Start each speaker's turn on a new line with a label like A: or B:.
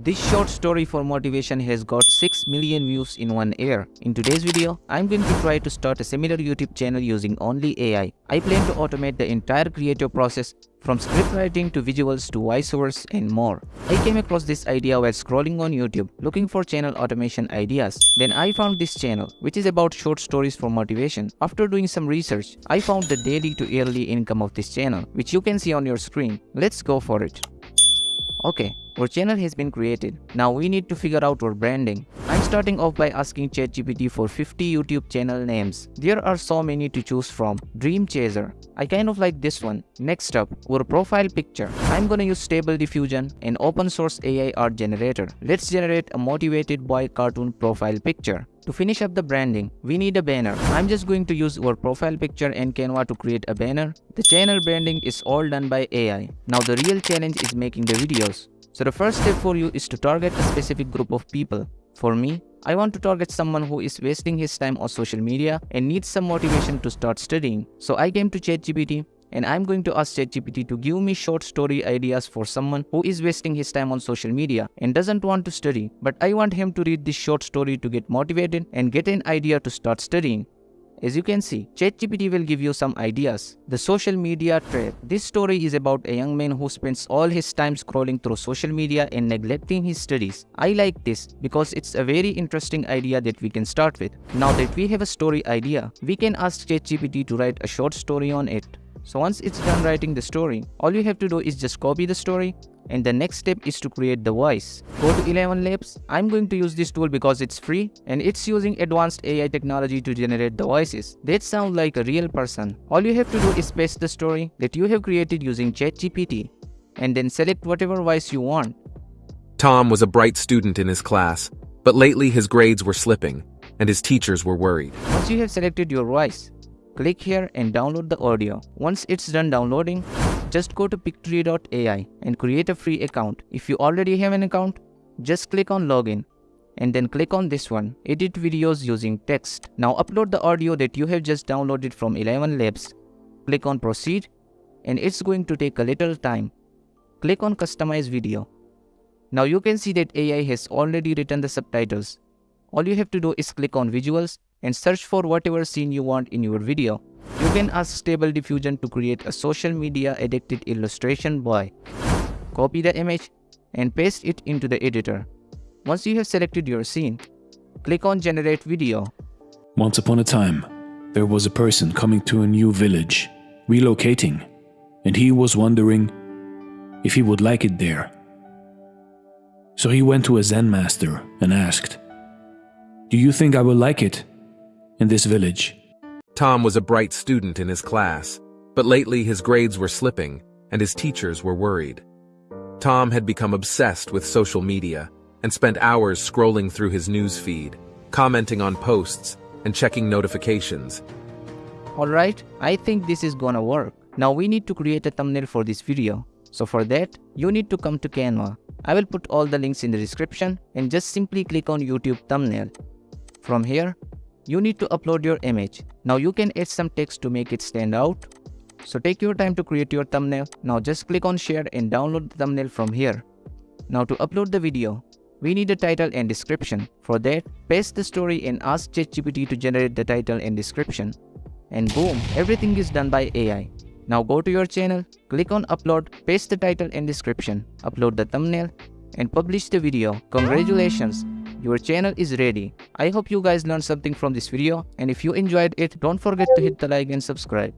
A: This short story for motivation has got 6 million views in one year. In today's video, I'm going to try to start a similar YouTube channel using only AI. I plan to automate the entire creative process from script writing to visuals to voiceovers and more. I came across this idea while scrolling on YouTube looking for channel automation ideas. Then I found this channel which is about short stories for motivation. After doing some research, I found the daily to yearly income of this channel which you can see on your screen. Let's go for it. Okay, our channel has been created. Now we need to figure out our branding. I'm starting off by asking ChatGPT for 50 YouTube channel names. There are so many to choose from. Dream Chaser. I kind of like this one. Next up, our profile picture. I'm gonna use Stable Diffusion, an open source AI art generator. Let's generate a motivated boy cartoon profile picture. To finish up the branding, we need a banner. I'm just going to use our profile picture and Canva to create a banner. The channel branding is all done by AI. Now the real challenge is making the videos. So the first step for you is to target a specific group of people. For me, I want to target someone who is wasting his time on social media and needs some motivation to start studying. So I came to ChatGPT and I'm going to ask ChatGPT to give me short story ideas for someone who is wasting his time on social media and doesn't want to study, but I want him to read this short story to get motivated and get an idea to start studying. As you can see, ChatGPT will give you some ideas. The social media trap. This story is about a young man who spends all his time scrolling through social media and neglecting his studies. I like this because it's a very interesting idea that we can start with. Now that we have a story idea, we can ask ChatGPT to write a short story on it. So once it's done writing the story, all you have to do is just copy the story and the next step is to create the voice. Go to ElevenLabs. I'm going to use this tool because it's free and it's using advanced AI technology to generate the voices. That sound like a real person. All you have to do is paste the story that you have created using ChatGPT and then select whatever voice you want.
B: Tom was a bright student in his class, but lately his grades were slipping and his teachers were worried.
A: Once you have selected your voice, click here and download the audio. Once it's done downloading, just go to pictory.ai and create a free account. If you already have an account, just click on login and then click on this one, edit videos using text. Now upload the audio that you have just downloaded from ElevenLabs. Click on proceed and it's going to take a little time. Click on customize video. Now you can see that AI has already written the subtitles. All you have to do is click on visuals and search for whatever scene you want in your video. You can ask Stable Diffusion to create a social media addicted illustration by Copy the image and paste it into the editor. Once you have selected your scene, click on generate video.
C: Once upon a time, there was a person coming to a new village, relocating, and he was wondering if he would like it there. So he went to a Zen master and asked, Do you think I will like it in this village?
B: Tom was a bright student in his class, but lately his grades were slipping and his teachers were worried. Tom had become obsessed with social media and spent hours scrolling through his news feed, commenting on posts, and checking notifications.
A: Alright, I think this is gonna work. Now we need to create a thumbnail for this video. So for that, you need to come to Canva. I will put all the links in the description and just simply click on YouTube thumbnail. From here, you need to upload your image. Now you can add some text to make it stand out. So take your time to create your thumbnail. Now just click on share and download the thumbnail from here. Now to upload the video, we need a title and description. For that, paste the story and ask ChatGPT to generate the title and description. And boom, everything is done by AI. Now go to your channel, click on upload, paste the title and description, upload the thumbnail, and publish the video. Congratulations! Your channel is ready. I hope you guys learned something from this video and if you enjoyed it, don't forget to hit the like and subscribe.